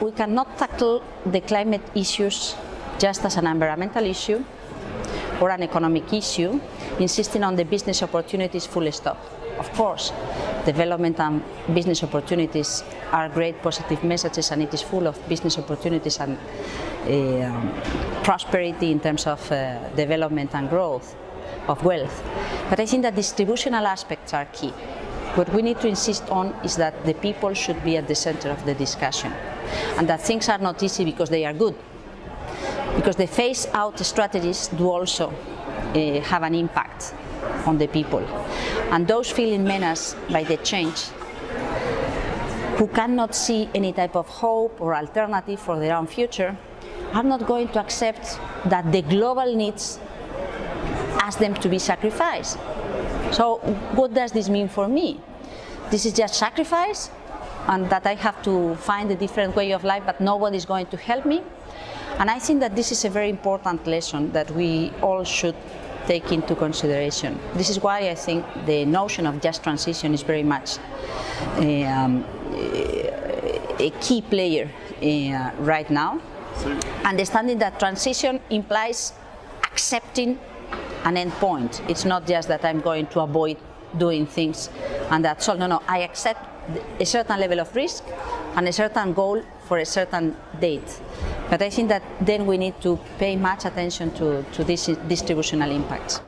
we cannot tackle the climate issues just as an environmental issue or an economic issue, insisting on the business opportunities full stop. Of course, development and business opportunities are great positive messages and it is full of business opportunities and uh, prosperity in terms of uh, development and growth of wealth. But I think that distributional aspects are key. What we need to insist on is that the people should be at the center of the discussion and that things are not easy because they are good. Because the phase-out strategies do also uh, have an impact on the people. And those feeling menaced by the change, who cannot see any type of hope or alternative for their own future, are not going to accept that the global needs ask them to be sacrificed. So what does this mean for me? This is just sacrifice and that I have to find a different way of life but nobody is going to help me. And I think that this is a very important lesson that we all should take into consideration. This is why I think the notion of just transition is very much um, a key player uh, right now. Understanding that transition implies accepting an end point. It's not just that I'm going to avoid doing things and that's all. No, no, I accept a certain level of risk and a certain goal for a certain date. But I think that then we need to pay much attention to, to these distributional impacts.